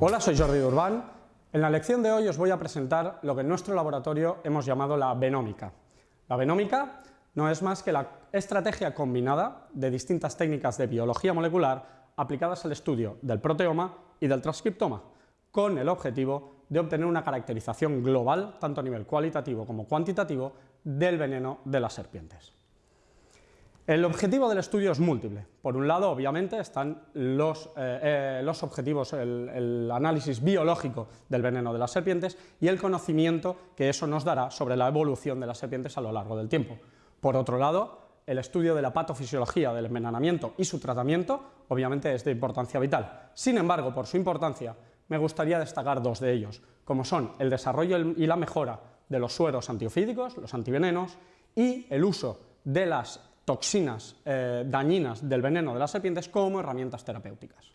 Hola, soy Jordi Durban. En la lección de hoy os voy a presentar lo que en nuestro laboratorio hemos llamado la venómica. La venómica no es más que la estrategia combinada de distintas técnicas de biología molecular aplicadas al estudio del proteoma y del transcriptoma, con el objetivo de obtener una caracterización global, tanto a nivel cualitativo como cuantitativo, del veneno de las serpientes. El objetivo del estudio es múltiple. Por un lado, obviamente, están los, eh, eh, objetivos, el, análisis biológico del veneno de las serpientes y el conocimiento que eso nos dará sobre la evolución de las serpientes a lo largo del tiempo. Por otro lado, el estudio de la patofisiología del envenenamiento y su tratamiento, obviamente, es de importancia vital. Sin embargo, por su importancia, me gustaría destacar dos de ellos, como son el desarrollo y la mejora de los sueros antiofídicos, los antivenenos, y el uso de las toxinas eh, dañinas del veneno de las serpientes como herramientas terapéuticas.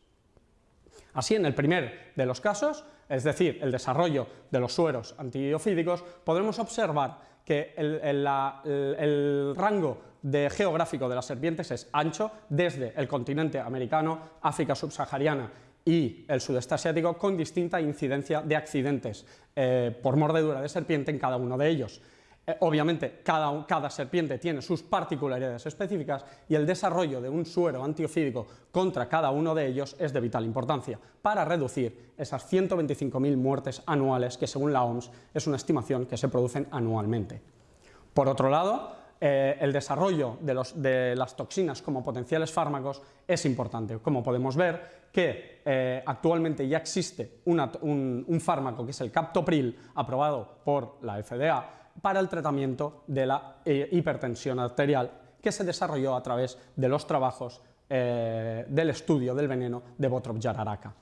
Así, en el primer de los casos, es decir, el desarrollo de los sueros antiofídicos, podremos observar que el, rango geográfico de las serpientes es ancho desde el continente americano, África subsahariana y el sudeste asiático con distinta incidencia de accidentes eh, por mordedura de serpiente en cada uno de ellos. Eh, obviamente, cada, serpiente tiene sus particularidades específicas y el desarrollo de un suero antiofídico contra cada uno de ellos es de vital importancia para reducir esas 125.000 muertes anuales que, según la OMS, es una estimación que se producen anualmente. Por otro lado, eh, el desarrollo de, las toxinas como potenciales fármacos es importante. Como podemos ver, que eh, actualmente ya existe un, un fármaco que es el Captopril, aprobado por la FDA, para el tratamiento de la eh, hipertensión arterial que se desarrolló a través de los trabajos eh, del estudio del veneno de Botrop Yararaka.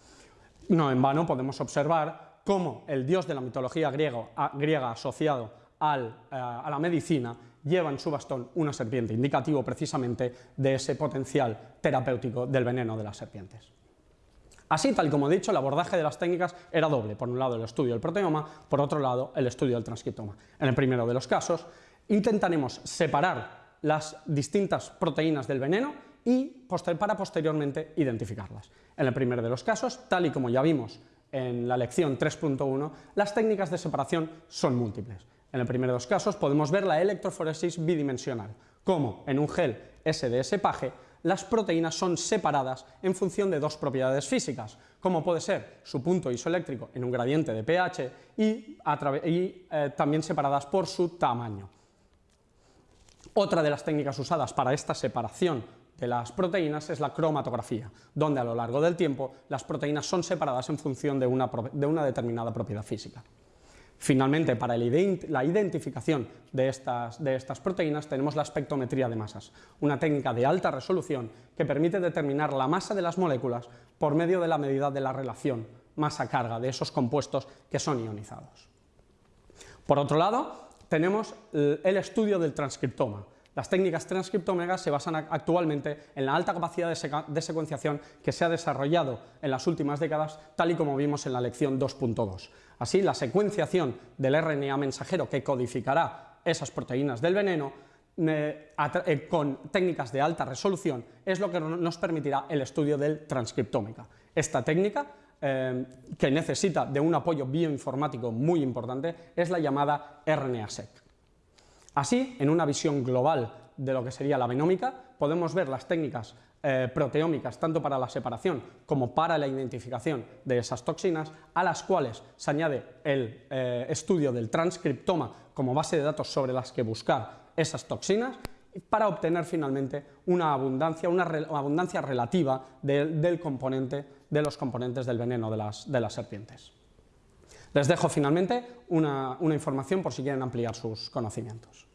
No en vano podemos observar cómo el dios de la mitología griega asociado eh, a la medicina lleva en su bastón una serpiente, indicativo precisamente de ese potencial terapéutico del veneno de las serpientes. Así, tal como he dicho, el abordaje de las técnicas era doble. Por un lado, el estudio del proteoma, por otro lado, el estudio del transcriptoma. En el primero de los casos, intentaremos separar las distintas proteínas del veneno y para posteriormente identificarlas. En el primero de los casos, tal y como ya vimos en la lección 3.1, las técnicas de separación son múltiples. En el primero de los casos podemos ver la electroforesis bidimensional, como en un gel SDS PAGE las proteínas son separadas en función de dos propiedades físicas, como puede ser su punto isoeléctrico en un gradiente de pH y, eh, también separadas por su tamaño. Otra de las técnicas usadas para esta separación de las proteínas es la cromatografía, donde a lo largo del tiempo las proteínas son separadas en función de una determinada propiedad física. Finalmente, para la identificación de estas, proteínas tenemos la espectrometría de masas, una técnica de alta resolución que permite determinar la masa de las moléculas por medio de la medida de la relación masa-carga de esos compuestos que son ionizados. Por otro lado, tenemos el estudio del transcriptoma, las técnicas transcriptómegas se basan actualmente en la alta capacidad de, secuenciación que se ha desarrollado en las últimas décadas, tal y como vimos en la lección 2.2. Así, la secuenciación del RNA mensajero que codificará esas proteínas del veneno eh, eh, con técnicas de alta resolución es lo que nos permitirá el estudio del transcriptómica. Esta técnica, eh, que necesita de un apoyo bioinformático muy importante, es la llamada RNA-seq. Así, en una visión global de lo que sería la venómica, podemos ver las técnicas eh, proteómicas tanto para la separación como para la identificación de esas toxinas, a las cuales se añade el eh, estudio del transcriptoma como base de datos sobre las que buscar esas toxinas para obtener finalmente una abundancia, una abundancia relativa del componente, de los componentes del veneno de las serpientes. Les dejo finalmente una, información por si quieren ampliar sus conocimientos.